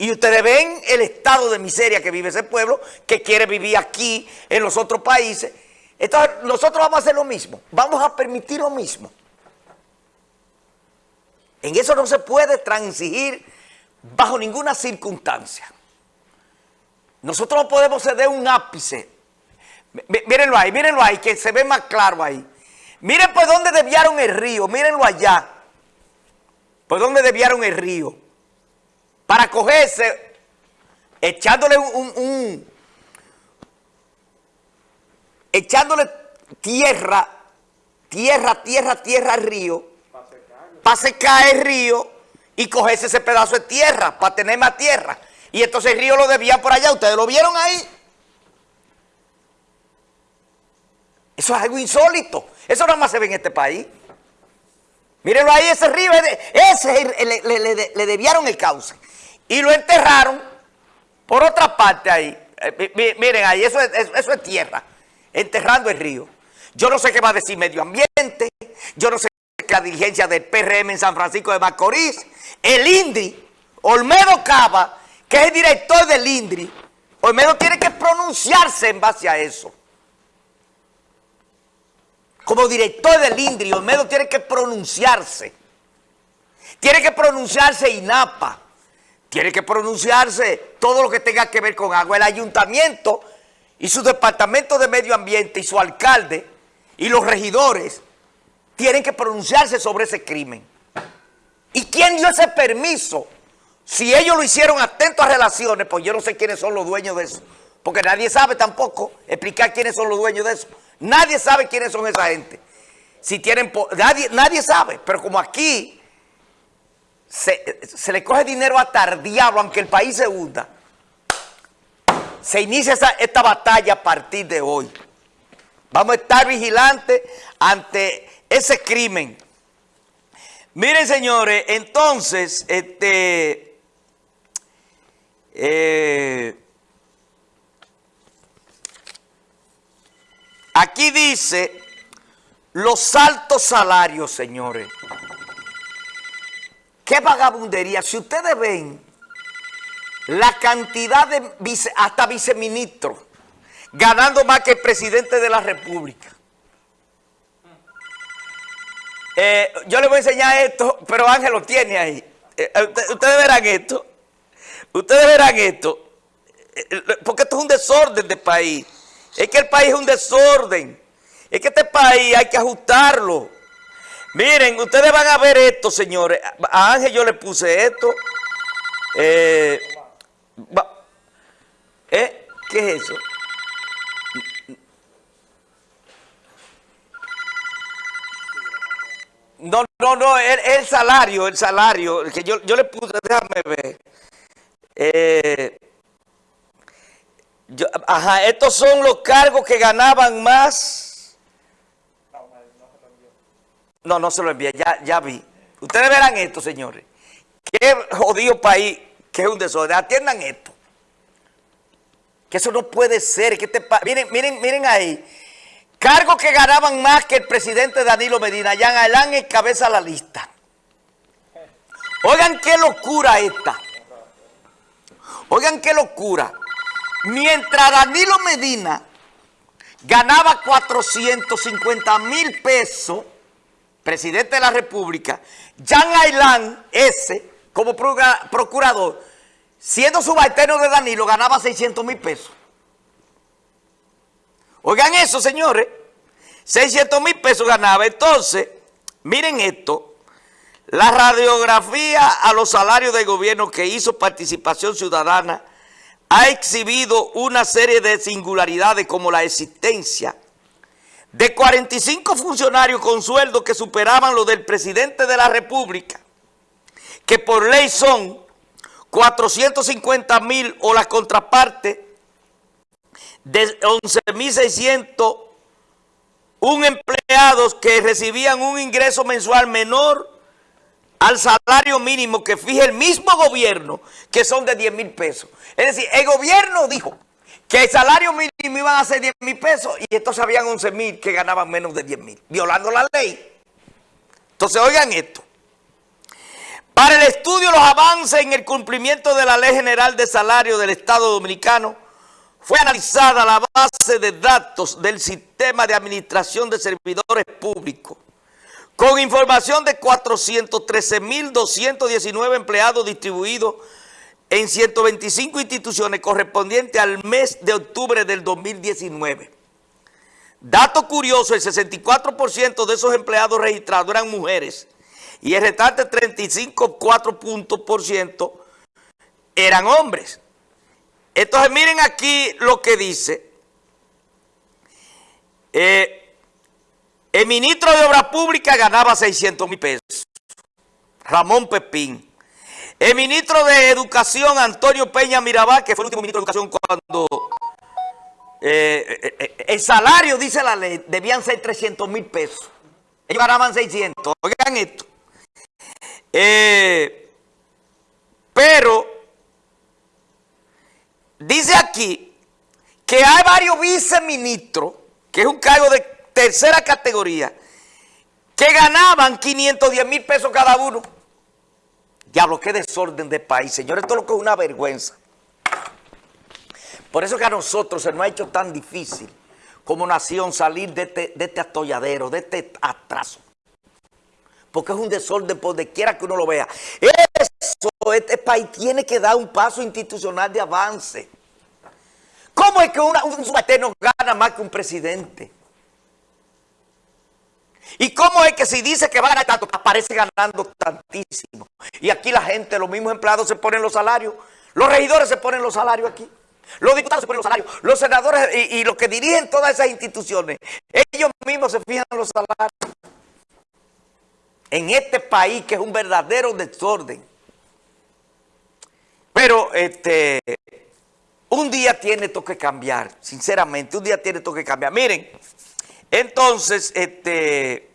Y ustedes ven el estado de miseria que vive ese pueblo, que quiere vivir aquí, en los otros países. Entonces, nosotros vamos a hacer lo mismo. Vamos a permitir lo mismo. En eso no se puede transigir bajo ninguna circunstancia. Nosotros no podemos ceder un ápice. Mírenlo ahí, mírenlo ahí, que se ve más claro ahí. Miren por dónde desviaron el río, mírenlo allá. Por dónde desviaron el río. Para cogerse, echándole un, echándole tierra, tierra, tierra, tierra al río, para secar el río y cogerse ese pedazo de tierra, para tener más tierra. Y entonces el río lo debían por allá, ¿ustedes lo vieron ahí? Eso es algo insólito. Eso nada más se ve en este país. Mírenlo ahí, ese río, ese le, le, el cauce. Y lo enterraron por otra parte ahí. Eh, miren ahí, eso es, tierra. Enterrando el río. Yo no sé qué va a decir medio ambiente. Yo no sé qué la diligencia del PRM en San Francisco de Macorís. El INDRI, Olmedo Cava, que es el director del INDRI. Olmedo tiene que pronunciarse en base a eso como director del INDRI, Olmedo tiene que pronunciarse. Tiene que pronunciarse INAPA. Tiene que pronunciarse todo lo que tenga que ver con agua. El ayuntamiento y su departamento de medio ambiente y su alcalde y los regidores tienen que pronunciarse sobre ese crimen. ¿Y quién dio ese permiso? Si ellos lo hicieron atento a relaciones, pues yo no sé quiénes son los dueños de eso. Porque nadie sabe tampoco explicar quiénes son los dueños de eso. Nadie sabe quiénes son esa gente. Si tienen, nadie, nadie sabe, pero como aquí se, le coge dinero hasta el aunque el país se hunda, se inicia esta batalla a partir de hoy. Vamos a estar vigilantes ante ese crimen. Miren, señores, entonces, este... Eh, Aquí dice los altos salarios, señores. ¿Qué vagabundería? Si ustedes ven la cantidad de hasta viceministros ganando más que el presidente de la República. Eh, yo les voy a enseñar esto, pero Ángel lo tiene ahí. Eh, eh, ustedes verán esto. Ustedes verán esto. porque esto es un desorden de país. Es que el país es un desorden. Es que este país hay que ajustarlo. Miren, ustedes van a ver esto, señores. A Ángel yo le puse esto. Eh, ¿eh? ¿Qué es eso? No, no, no, el, el salario, el salario, que yo, yo le puse, déjame ver. Eh, ajá, estos son los cargos que ganaban más. No, no se lo envié, ya, ya vi. Ustedes verán esto, señores. Qué jodido país, que es un desorden. Atiendan esto. Que eso no puede ser. Que este miren, miren, miren ahí. Cargos que ganaban más que el presidente Danilo Medina. Jan Alain encabeza la lista. Oigan qué locura esta. Oigan qué locura. Mientras Danilo Medina ganaba 450 mil pesos, presidente de la República, Jan Ailán, ese, como procurador, siendo subalterno de Danilo, ganaba 600 mil pesos. Oigan eso, señores. 600 mil pesos ganaba. Entonces, miren esto. La radiografía a los salarios del gobierno que hizo participación ciudadana ha exhibido una serie de singularidades como la existencia de 45 funcionarios con sueldos que superaban los del presidente de la República, que por ley son 450 mil o la contraparte de 11.600 un empleados que recibían un ingreso mensual menor al salario mínimo que fije el mismo gobierno, que son de 10 mil pesos. Es decir, el gobierno dijo que el salario mínimo iban a ser 10 mil pesos y entonces habían 11 mil que ganaban menos de 10 mil, violando la ley. Entonces, oigan esto. Para el estudio los avances en el cumplimiento de la Ley General de Salario del Estado Dominicano, fue analizada la base de datos del Sistema de Administración de Servidores Públicos, con información de 413.219 empleados distribuidos en 125 instituciones correspondientes al mes de octubre del 2019. Dato curioso, el 64% de esos empleados registrados eran mujeres y el restante 35,4% eran hombres. Entonces miren aquí lo que dice. Eh, el ministro de Obras Públicas ganaba 600 mil pesos. Ramón Pepín. El ministro de Educación, Antonio Peña Mirabal, que fue el último ministro de Educación cuando eh, eh, eh, el salario, dice la ley, debían ser 300 mil pesos. Ellos ganaban 600. Oigan esto. pero dice aquí que hay varios viceministros, que es un cargo de tercera categoría, que ganaban 510 mil pesos cada uno. Diablo, qué desorden de país, señores, esto es lo que es una vergüenza. Por eso que a nosotros se nos ha hecho tan difícil como nación salir de este, de este atolladero, de este atraso. Porque es un desorden por donde quiera que uno lo vea. Eso, este país tiene que dar un paso institucional de avance. ¿Cómo es que un subalterno gana más que un presidente? ¿Y cómo es que si dice que va a ganar tanto, aparece ganando tantísimo? Y aquí la gente, los mismos empleados se ponen los salarios. Los regidores se ponen los salarios aquí. Los diputados se ponen los salarios. Los senadores y, los que dirigen todas esas instituciones, ellos mismos se fijan los salarios. En este país que es un verdadero desorden. Pero este, un día tiene esto que cambiar, sinceramente, un día tiene esto que cambiar. Miren, entonces, este,